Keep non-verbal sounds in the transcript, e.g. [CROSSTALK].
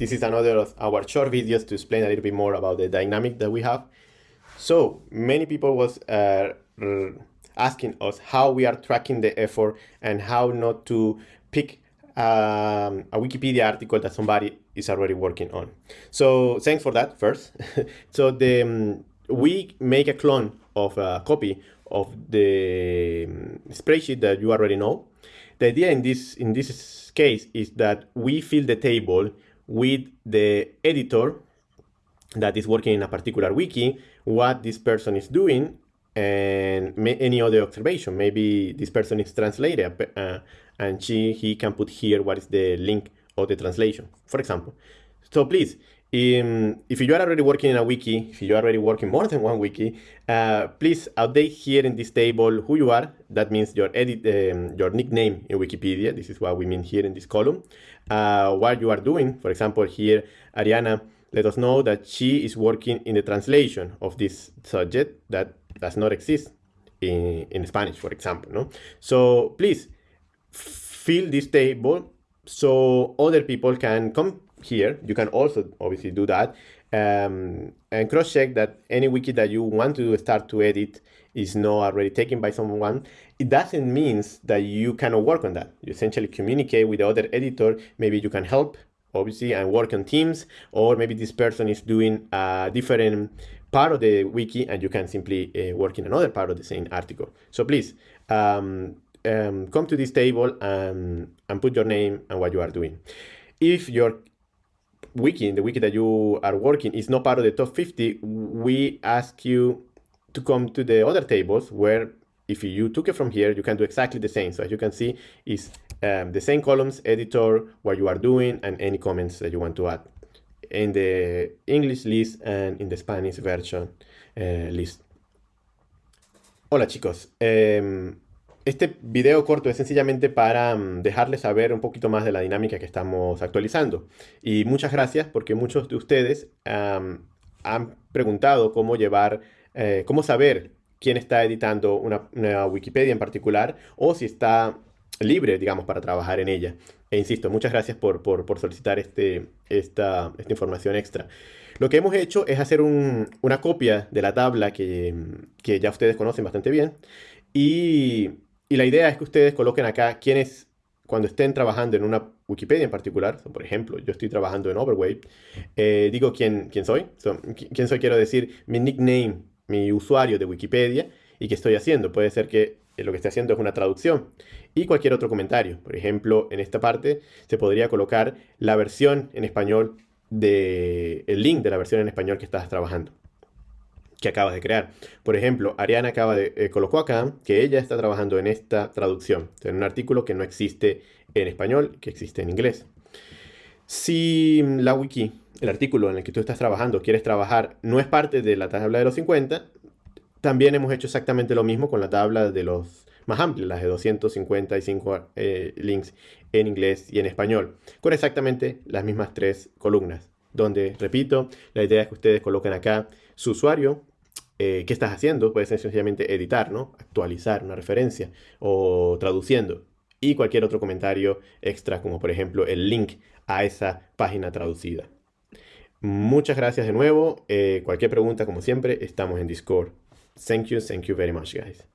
This is another of our short videos to explain a little bit more about the dynamic that we have. So many people was uh, asking us how we are tracking the effort and how not to pick um, a Wikipedia article that somebody is already working on. So thanks for that first. [LAUGHS] so the um, we make a clone of a copy of the um, spreadsheet that you already know. The idea in this in this case is that we fill the table with the editor that is working in a particular wiki, what this person is doing, and any other observation. Maybe this person is translator, uh, and she he can put here what is the link of the translation, for example. So please, um, if you are already working in a wiki, if you are already working more than one wiki, uh, please update here in this table who you are. That means your edit, um, your nickname in Wikipedia. This is what we mean here in this column. Uh, what you are doing. For example, here, Ariana let us know that she is working in the translation of this subject that does not exist in, in Spanish, for example. No? So please fill this table so other people can come here. You can also obviously do that um, and cross-check that any wiki that you want to start to edit is not already taken by someone. It doesn't mean that you cannot work on that. You essentially communicate with the other editor. Maybe you can help, obviously, and work on teams, or maybe this person is doing a different part of the wiki and you can simply uh, work in another part of the same article. So please, um, um, come to this table and, and put your name and what you are doing. If your wiki, the wiki that you are working is not part of the top 50, we ask you to come to the other tables where if you took it from here, you can do exactly the same. So as you can see, is um, the same columns, editor, what you are doing, and any comments that you want to add in the English list and in the Spanish version uh, list. Hola chicos, eh, Este video corto es sencillamente para mm, dejarles saber un poquito más de la dinámica que estamos actualizando. Y muchas gracias porque muchos de ustedes han preguntado cómo llevar, eh, cómo saber quién está editando una, Wikipedia en particular o si está libre, digamos, para trabajar en ella. E insisto, muchas gracias por, solicitar este, esta, información extra. Lo que hemos hecho es hacer una copia de la tabla que, que ya ustedes conocen bastante bien y y la idea es que ustedes coloquen acá quienes, cuando estén trabajando en una Wikipedia en particular, por ejemplo, yo estoy trabajando en Overweight, eh, digo quién, quién soy. quién soy quiero decir mi nickname, mi usuario de Wikipedia y qué estoy haciendo. Puede ser que lo que esté haciendo es una traducción y cualquier otro comentario. Por ejemplo, en esta parte se podría colocar la versión en español de link de la versión en español que estás trabajando que acabas de crear. Por ejemplo, Ariana acaba de eh, colocó acá que ella está trabajando en esta traducción, en un artículo que no existe en español, que existe en inglés. Si la wiki, el artículo en el que tú estás trabajando, quieres trabajar, no es parte de la tabla de los 50, también hemos hecho exactamente lo mismo con la tabla de los más amplias, las de 255 eh, links en inglés y en español, con exactamente las mismas tres columnas, donde, repito, la idea es que ustedes coloquen acá su usuario, eh, qué estás haciendo, puede ser sencillamente editar, ¿no? Actualizar una referencia o traduciendo. Y cualquier otro comentario extra, como por ejemplo el link a esa página traducida. Muchas gracias de nuevo. Eh, cualquier pregunta, como siempre, estamos en Discord. Thank you, thank you very much, guys.